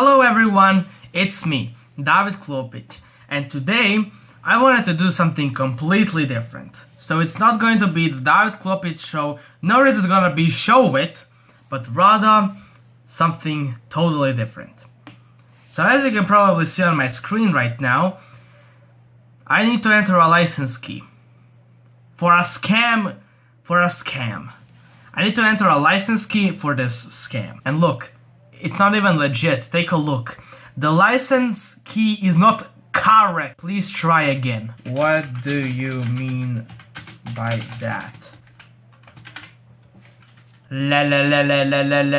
Hello everyone, it's me, David Klopic, and today I wanted to do something completely different. So it's not going to be the David Klopic show, nor is it gonna be show it, but rather something totally different. So as you can probably see on my screen right now, I need to enter a license key. For a scam, for a scam. I need to enter a license key for this scam. And look, it's not even legit. Take a look. The license key is not correct. Please try again. What do you mean by that? La la la la la la la.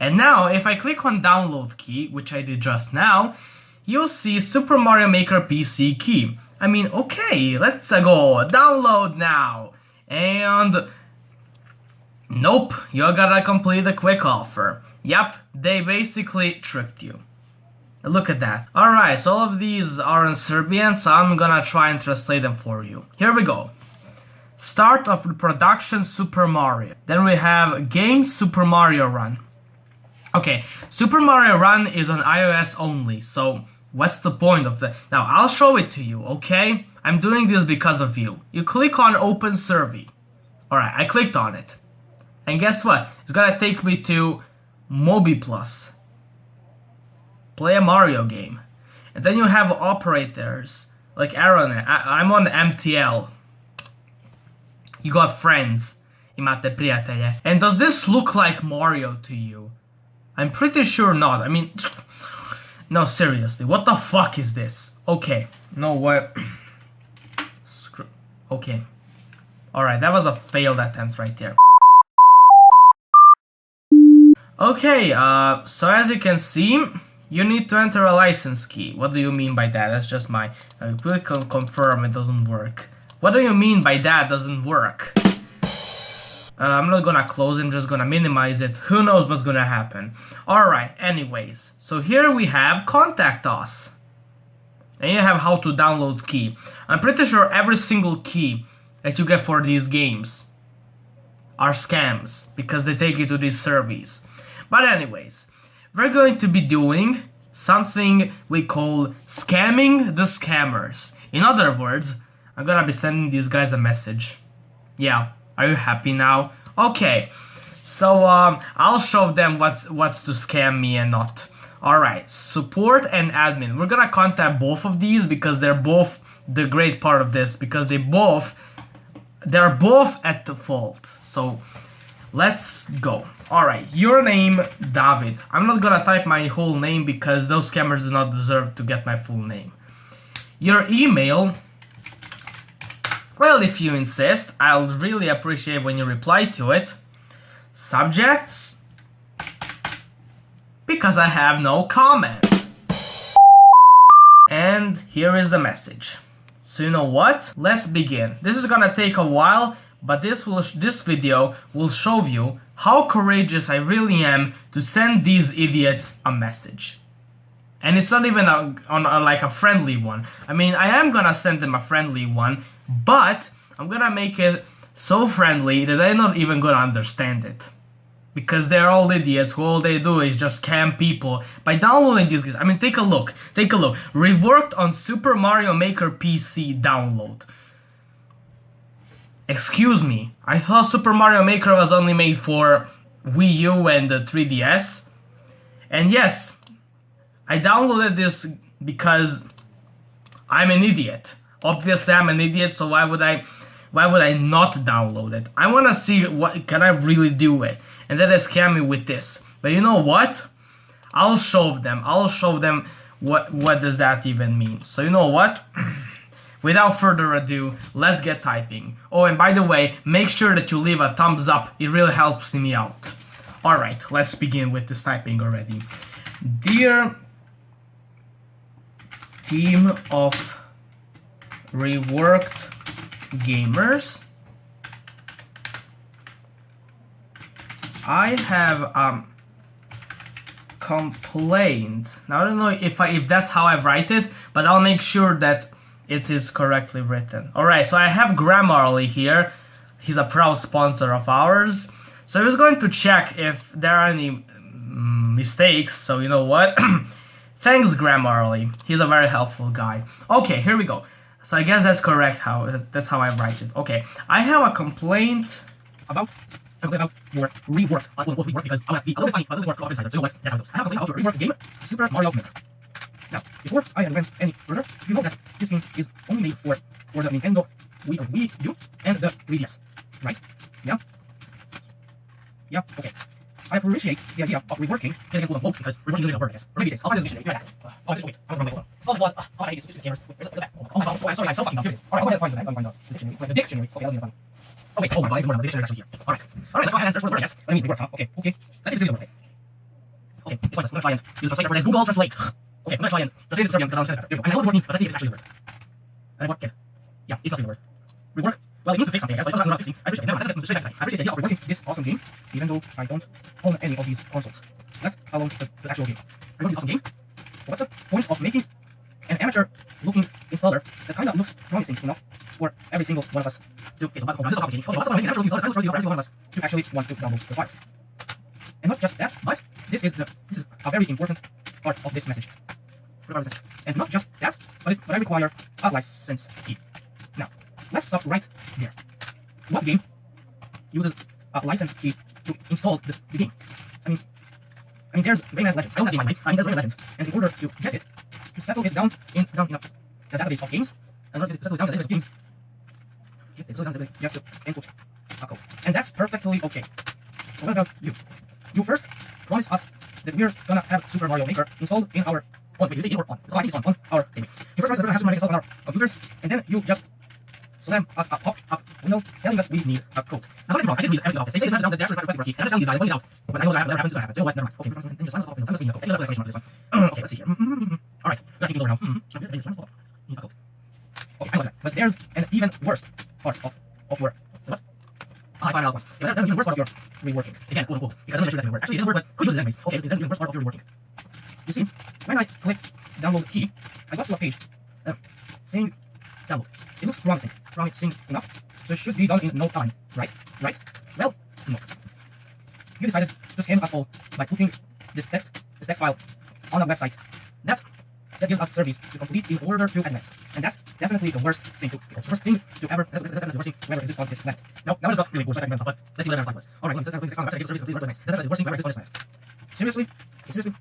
And now, if I click on download key, which I did just now, you'll see Super Mario Maker PC key. I mean, okay, let's go. Download now. And nope, you gotta complete a quick offer. Yep, they basically tricked you. Look at that. Alright, so all of these are in Serbian, so I'm gonna try and translate them for you. Here we go. Start of production Super Mario. Then we have game Super Mario Run. Okay, Super Mario Run is on iOS only, so what's the point of that? Now, I'll show it to you, okay? I'm doing this because of you. You click on Open Survey. Alright, I clicked on it. And guess what? It's gonna take me to Mobi Plus. Play a Mario game. And then you have operators like Aaron. I, am on MTL. You got friends. Imate prijatelje. And does this look like Mario to you? I'm pretty sure not. I mean, no, seriously. What the fuck is this? Okay. No, what? Screw. Okay. Alright, that was a failed attempt right there. Okay, uh, so as you can see, you need to enter a license key. What do you mean by that? That's just my... Uh, click on confirm, it doesn't work. What do you mean by that doesn't work? Uh, I'm not gonna close it, I'm just gonna minimize it. Who knows what's gonna happen. Alright, anyways. So here we have contact us. And you have how to download key. I'm pretty sure every single key that you get for these games are scams because they take you to these surveys. But anyways, we're going to be doing something we call scamming the scammers. In other words, I'm gonna be sending these guys a message. Yeah, are you happy now? Okay, so um, I'll show them what's what's to scam me and not. Alright, support and admin. We're gonna contact both of these because they're both the great part of this because they both they're both at the fault. So let's go. Alright, your name, David. I'm not gonna type my whole name because those scammers do not deserve to get my full name. Your email, well, if you insist, I'll really appreciate when you reply to it. Subject, because I have no comment. And here is the message. So you know what? Let's begin. This is gonna take a while, but this will this video will show you how courageous I really am to send these idiots a message. And it's not even a, on a, like a friendly one. I mean, I am gonna send them a friendly one, but I'm gonna make it so friendly that they're not even gonna understand it. Because they're all idiots who all they do is just scam people by downloading these games. I mean, take a look. Take a look. Reworked on Super Mario Maker PC download. Excuse me, I thought Super Mario Maker was only made for Wii U and the 3DS. And yes, I downloaded this because I'm an idiot. Obviously I'm an idiot, so why would I why would I not download it? I wanna see what can I really do it. And then they scam me with this. But you know what? I'll show them. I'll show them what what does that even mean. So you know what? Without further ado, let's get typing. Oh, and by the way, make sure that you leave a thumbs up. It really helps me out. Alright, let's begin with this typing already. Dear team of reworked gamers, I have um, complained. Now I don't know if I, if that's how I write it, but I'll make sure that it is correctly written. Alright, so I have Grammarly here. He's a proud sponsor of ours. So I was going to check if there are any mm, mistakes, so you know what? Thanks, Grammarly. He's a very helpful guy. Okay, here we go. So I guess that's correct. How that's how I write it. Okay, I have a complaint about about your rework. I will because I want to be a little funny, a little more coffee So you know what? That's how it goes. I have a complaint about your rework game, Super Mario Maker. Now, before I advance any further, you know that this game is only made for for the Nintendo Wii, or Wii U and the 3DS, right? Yeah. Yeah. Okay. I appreciate the idea of reworking getting quote unquote because reworking is a word, I guess. Or maybe it is. I'll find the dictionary. Right back. Oh, just wait. I'm gonna one. Oh, God. Uh, oh, I hate this. This is Where's the back? Oh, oh, my God. Oh, I'm sorry. I'm so fucking dumb. Here it is. All right, I'll go ahead and find the, I'll find the dictionary. Wait, the dictionary. Okay, to find it. Oh, wait. Oh, my God. The dictionary is actually here. All right. All right, let's go ahead and search for the word, I guess. I mean, rework, huh? Okay. Okay. Let's see if it is a word. Okay. It's pointless. I'm gonna try and use the translator for this. Google Translate. Okay, I'm gonna try and translate it to Serbian because I understand it better. I know the word means, but let's see if it's actually a word. And what? Yeah, it's not a word. Rework. Well, it means to fix something, I guess, but it's not fixing. I appreciate it. Never mind, let's straight back I appreciate the idea of reworking this awesome game, even though I don't own any of these consoles. Let alone the, the actual game. Reworking this awesome game? What's the point of making an amateur-looking installer that kind of looks promising enough for every single one of us to... So, oh, this is complicated. Okay, what's the point of making an amateur-looking installer that looks promising for every single one of us to actually want to download the files? And not just that, but this is the this is a very important part of this message. And not just that, but, it, but I require a license key. Now, let's stop right there. What game uses a license key to install the, the game? I mean, I mean, there's Rayman Legends. I don't have game, I mean, there's Rayman Legends, and in order to get it, to settle it down in down in a, a database of games, in order to settle down a database of games, get it, down, you have to input a code, and that's perfectly okay. What about you? You first promise us that we're gonna have Super Mario Maker installed in our on, say in or on, so I think it's on, on our database. You first we're gonna have Mario installed on our computers, and then you just slam us a pop-up window telling us we need a code. Now, don't get me wrong, I didn't read everything off this. They say have it down, the actual request key, and I'm just telling you guys, I pointed out, but I know that never happens, it's gonna happen. So you know what, never mind. Okay, then just slam us a pop-up window, tell us we need a code. Any other explanation on this one? okay, let's see here. Alright, we're gonna keep going now. Mm-hmm. Code. Okay, I know that. But there's an even worse part of, of your, what? Ah, I find out once. Yeah, that's even worse part of your reworking. Again, quote unquote, because I'm not sure that's a word. Actually, it a word, but could use it anyways. Okay, that's even worse part of your reworking. You see, when I click download key, I got to a page uh, saying download. It looks promising, enough. It should be done in no time, right? Right? Well, no. You decided to scam us all by putting this text, this text file on a website that that gives us service to complete in order to advance. And that's definitely the worst thing to the worst thing to ever that's, that's definitely the worst thing to ever exist on this planet. Now, now it's not really thing but let's see what I'm was. Alright, let's click this on the website to service to the That's the worst thing to ever exist on this planet. Seriously? Seriously?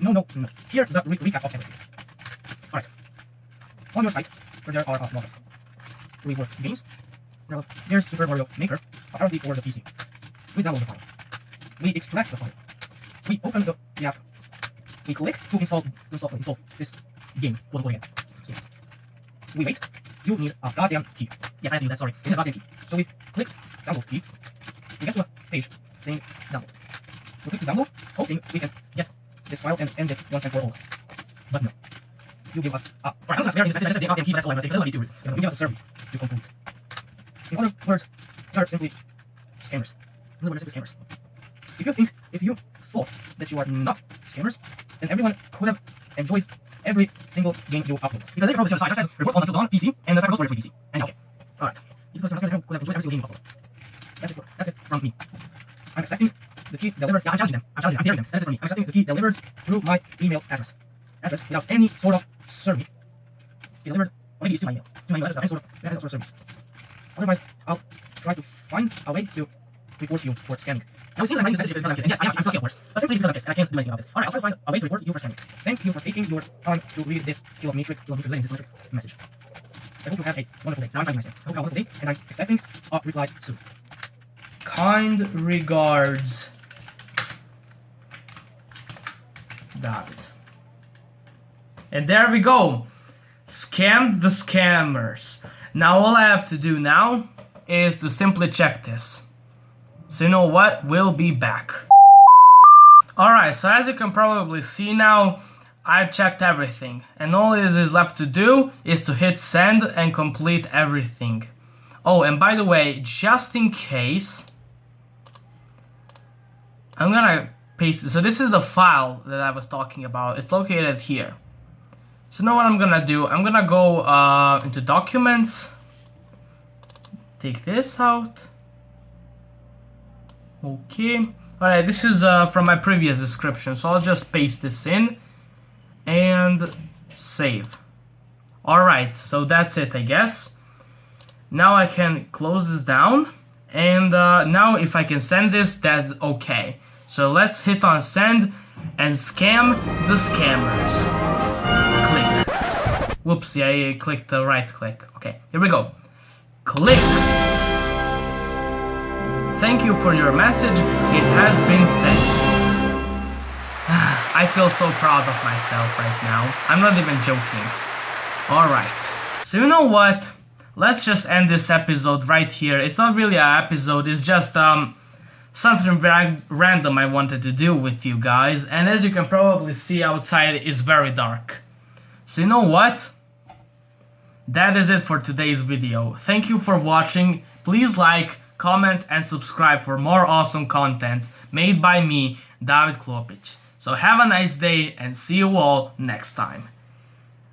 No, no, no. Here is a re recap of everything. Alright. On your site, there are a lot of rework games, well, there's Super Mario Maker, apparently for the PC. We download the file. We extract the file. We open the, the app. We click to install, install, install this game, quote unquote again. See. We wait. You need a goddamn key. Yes, I have to use that, sorry. You need a goddamn key. So we click download key. We get to a page saying download. We click to download, hoping we can get this file and end it once and for all. But no. You give us a... Alright, I'm not sparing this, I just said the goddamn key, that's all I'm to say, because I don't need to. You give us a survey to. In other words, they are simply scammers. In other words, simply scammers. If you think, if you thought that you are not scammers, then everyone could have enjoyed every single game you upload. Because they probably on the side that says report on until dawn PC, and the server goes for PC. And okay. Alright. If you thought everyone could have enjoyed every single game you upload. That's it, for, that's it from me. I'm expecting the key delivered. Yeah, I'm challenging them. I'm challenging them. I'm daring them. That's it for me. I'm expecting the key delivered through my email address. Address without any sort of survey. Delivered, or to my email. To my email address sort of, any sort of service. Otherwise, I'll try to find a way to report you for scamming. Now it seems like I'm because I'm kidding. Yes, I am. I'm still of course. But simply because I'm pissed and I can't do anything about it. Alright, I'll try to find a way to report you for scamming. Thank you for taking your time to read this kilometric, kilometric, kilometric message. I hope you have a wonderful day. Now I'm to myself. I hope you have a wonderful day, and I'm expecting a reply soon. Kind regards, David. And there we go. Scammed the scammers. Now all I have to do now is to simply check this. So you know what? We'll be back. Alright, so as you can probably see now, I've checked everything. And all it is left to do is to hit send and complete everything. Oh, and by the way, just in case, I'm gonna paste it. So this is the file that I was talking about. It's located here. So now what I'm gonna do, I'm gonna go uh, into documents, take this out, okay, Alright, this is uh, from my previous description, so I'll just paste this in and save. Alright, so that's it, I guess. Now I can close this down, and uh, now if I can send this, that's okay. So let's hit on send and scam the scammers. Whoopsie, I clicked the right click. Okay, here we go. Click. Thank you for your message. It has been sent. I feel so proud of myself right now. I'm not even joking. Alright. So you know what? Let's just end this episode right here. It's not really an episode, it's just um something very random I wanted to do with you guys. And as you can probably see outside, it's very dark. So you know what? That is it for today's video. Thank you for watching. Please like, comment and subscribe for more awesome content made by me, David Klopic. So have a nice day and see you all next time.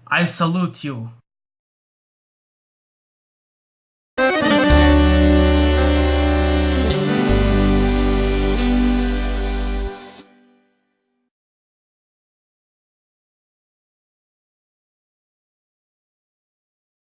I salute you.